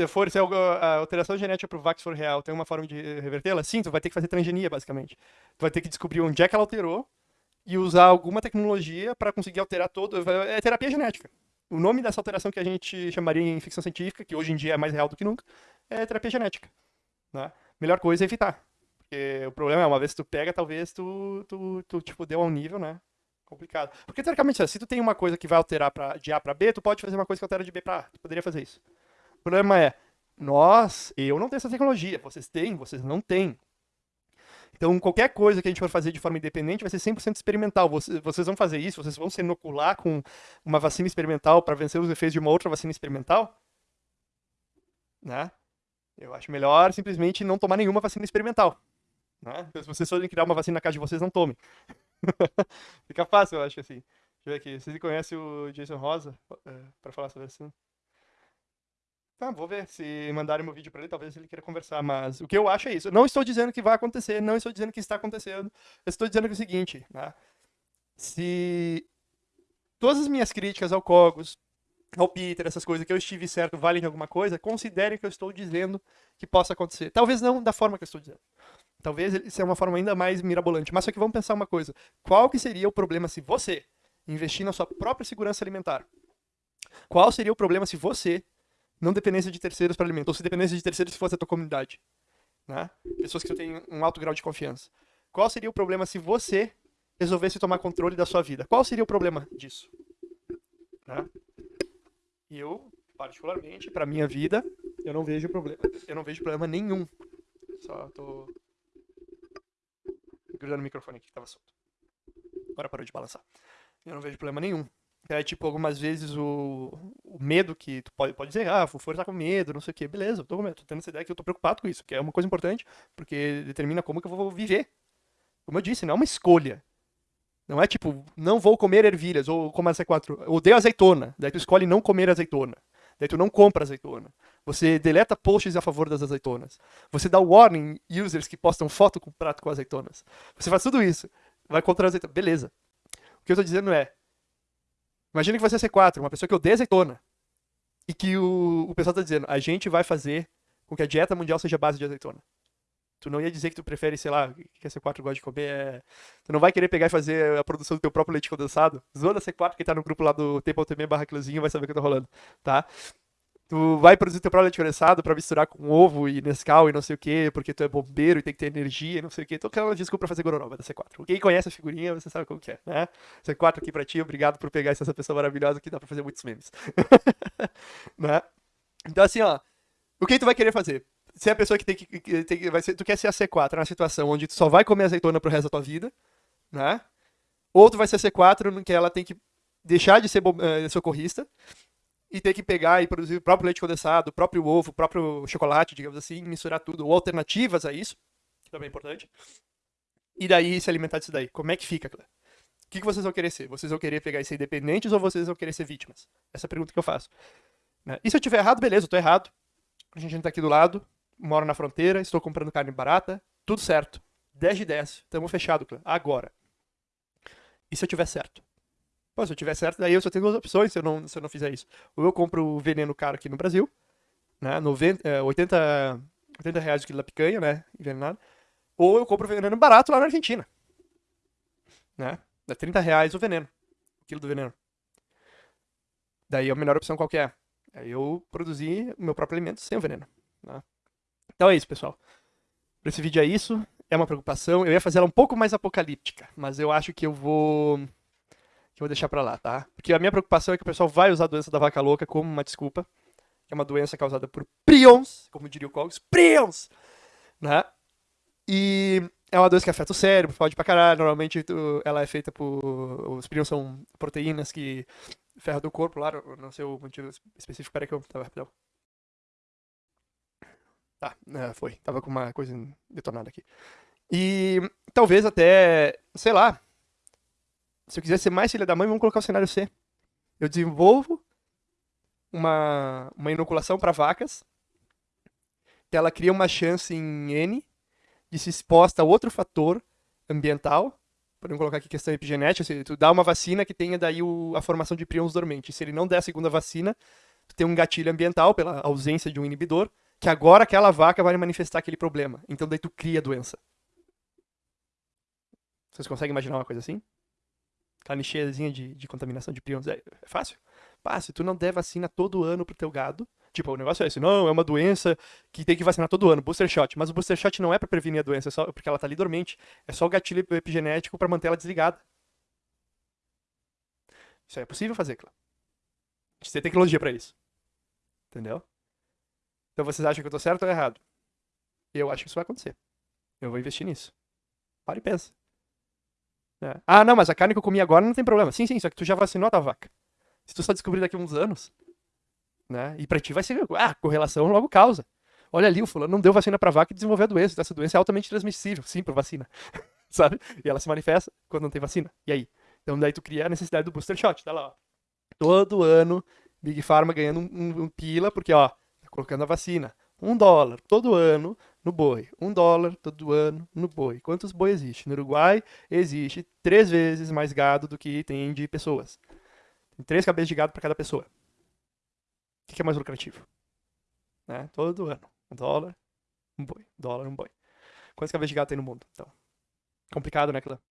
se for se a alteração genética pro Vax for real, tem uma forma de revertê-la? Sim, tu vai ter que fazer transgenia, basicamente. Tu vai ter que descobrir onde é que ela alterou e usar alguma tecnologia para conseguir alterar todo. É terapia genética. O nome dessa alteração que a gente chamaria em ficção científica, que hoje em dia é mais real do que nunca, é terapia genética. Né? Melhor coisa é evitar. Porque o problema é, uma vez que tu pega, talvez tu, tu, tu tipo, deu um nível, né? Complicado. Porque, teoricamente, se tu tem uma coisa que vai alterar pra, de A para B, tu pode fazer uma coisa que altera de B para A. Tu poderia fazer isso. O problema é, nós, eu não tenho essa tecnologia. Vocês têm, vocês não têm. Então, qualquer coisa que a gente for fazer de forma independente vai ser 100% experimental. Vocês vão fazer isso? Vocês vão se inocular com uma vacina experimental para vencer os efeitos de uma outra vacina experimental? Né? Eu acho melhor simplesmente não tomar nenhuma vacina experimental. Né? Se vocês forem criar uma vacina na casa de vocês, não tomem. Fica fácil, eu acho assim. Deixa eu ver aqui. Vocês conhecem o Jason Rosa é, para falar sobre isso? Tá, vou ver. Se mandarem meu vídeo para ele, talvez ele queira conversar. Mas o que eu acho é isso. Não estou dizendo que vai acontecer, não estou dizendo que está acontecendo. Eu estou dizendo é o seguinte, né? Se todas as minhas críticas ao Cogos, ao Peter, essas coisas que eu estive certo valem alguma coisa, considerem que eu estou dizendo que possa acontecer. Talvez não da forma que eu estou dizendo. Talvez é uma forma ainda mais mirabolante. Mas só que vamos pensar uma coisa. Qual que seria o problema se você investir na sua própria segurança alimentar? Qual seria o problema se você não dependência de terceiros para alimento, ou se dependência de terceiros se fosse a tua comunidade. Né? Pessoas que tu tem um alto grau de confiança. Qual seria o problema se você resolvesse tomar controle da sua vida? Qual seria o problema disso? Né? Eu, particularmente, para minha vida, eu não vejo problema. Eu não vejo problema nenhum. Só tô grudando o microfone aqui que tava solto. Agora parou de balançar. Eu não vejo problema nenhum é tipo, algumas vezes o, o medo que tu pode, pode dizer, ah, o Fufo tá com medo, não sei o que, beleza, eu tô medo, tô tendo essa ideia que eu tô preocupado com isso, que é uma coisa importante, porque determina como que eu vou viver. Como eu disse, não é uma escolha. Não é tipo, não vou comer ervilhas, ou como a C4, odeio azeitona, daí tu escolhe não comer azeitona. Daí tu não compra azeitona. Você deleta posts a favor das azeitonas. Você dá warning users que postam foto com prato com azeitonas. Você faz tudo isso. Vai contra a azeitona. Beleza. O que eu tô dizendo é, Imagina que você é C4, uma pessoa que odeia azeitona. E que o, o pessoal tá dizendo, a gente vai fazer com que a dieta mundial seja base de azeitona. Tu não ia dizer que tu prefere, sei lá, que a C4 gosta de comer. É... Tu não vai querer pegar e fazer a produção do teu próprio leite condensado. Zona C4, que tá no grupo lá do tempo.me barra vai saber o que tá rolando, tá? Tu vai produzir teu próprio leite pra misturar com ovo e Nescau e não sei o que, porque tu é bombeiro e tem que ter energia e não sei o que. Tô aquela desculpa pra fazer gororoba da C4. Quem conhece a figurinha, você sabe como que é, né? C4 aqui pra ti, obrigado por pegar essa pessoa maravilhosa que dá pra fazer muitos memes. né? Então assim, ó, o que tu vai querer fazer? Se é a pessoa que tem que, que, tem, vai ser, tu quer ser a C4 na situação onde tu só vai comer azeitona pro resto da tua vida, né? Ou tu vai ser a C4 no que ela tem que deixar de ser uh, socorrista e ter que pegar e produzir o próprio leite condensado, o próprio ovo, o próprio chocolate, digamos assim, misturar tudo, ou alternativas a isso, que também é importante. E daí se alimentar disso daí. Como é que fica, Clé? O que, que vocês vão querer ser? Vocês vão querer pegar e ser independentes ou vocês vão querer ser vítimas? Essa é a pergunta que eu faço. Né? E se eu tiver errado, beleza, eu tô errado. A gente tá aqui do lado, moro na fronteira, estou comprando carne barata, tudo certo. 10 de 10, tamo fechado, Clé. Agora. E se eu tiver certo? Pô, se eu tiver certo, daí eu só tenho duas opções se eu não, se eu não fizer isso. Ou eu compro o veneno caro aqui no Brasil, né? 90, é, 80, 80 reais o quilo da picanha, né? Envenenado. Ou eu compro o veneno barato lá na Argentina. Né? Dá 30 reais o veneno. O quilo do veneno. Daí a melhor opção qual que é? É eu produzir o meu próprio alimento sem o veneno. Né? Então é isso, pessoal. Para esse vídeo é isso. É uma preocupação. Eu ia fazer ela um pouco mais apocalíptica, mas eu acho que eu vou eu vou deixar pra lá, tá? Porque a minha preocupação é que o pessoal vai usar a doença da vaca louca como uma desculpa, é uma doença causada por prions, como diria o Cogs, prions, né? E é uma doença que afeta o cérebro, pode pra caralho, normalmente ela é feita por... os prions são proteínas que ferram do corpo lá, não sei o motivo específico, peraí que eu tava rapidão. Tá, é, foi, tava com uma coisa detonada aqui. E talvez até, sei lá, se eu quiser ser mais filha da mãe, vamos colocar o cenário C. Eu desenvolvo uma, uma inoculação para vacas, que ela cria uma chance em N de se exposta a outro fator ambiental. Podemos colocar aqui questão epigenética, se tu dá uma vacina que tenha daí o, a formação de prions dormentes. Se ele não der a segunda vacina, tu tem um gatilho ambiental pela ausência de um inibidor, que agora aquela vaca vai manifestar aquele problema. Então daí tu cria a doença. Vocês conseguem imaginar uma coisa assim? Aquela de, de contaminação de prions. É, é fácil? Se tu não der vacina todo ano pro teu gado, tipo, o negócio é esse, não, é uma doença que tem que vacinar todo ano, booster shot. Mas o booster shot não é para prevenir a doença, é só porque ela tá ali dormente. É só o gatilho epigenético para manter ela desligada. Isso aí é possível fazer, claro. A gente tem tecnologia para isso. Entendeu? Então vocês acham que eu tô certo ou errado? Eu acho que isso vai acontecer. Eu vou investir nisso. Para e pensa. É. Ah, não, mas a carne que eu comi agora não tem problema. Sim, sim, só que tu já vacinou a tua vaca. Se tu só descobrir daqui a uns anos, né? E pra ti vai ser, ah, correlação logo causa. Olha ali, o fulano não deu vacina pra vaca e desenvolveu a doença. Essa doença é altamente transmissível, sim, por vacina. Sabe? E ela se manifesta quando não tem vacina. E aí? Então daí tu cria a necessidade do booster shot, tá lá, ó. Todo ano, Big Pharma ganhando um, um, um pila, porque, ó, tá colocando a vacina. Um dólar todo ano no boi. Um dólar todo ano no boi. Quantos boi existe? No Uruguai existe três vezes mais gado do que tem de pessoas. Tem três cabeças de gado para cada pessoa. O que é mais lucrativo? Né? Todo ano. Um dólar, um boi. Um dólar, um boi. Quantas cabeças de gado tem no mundo? Então, complicado, né, Clã?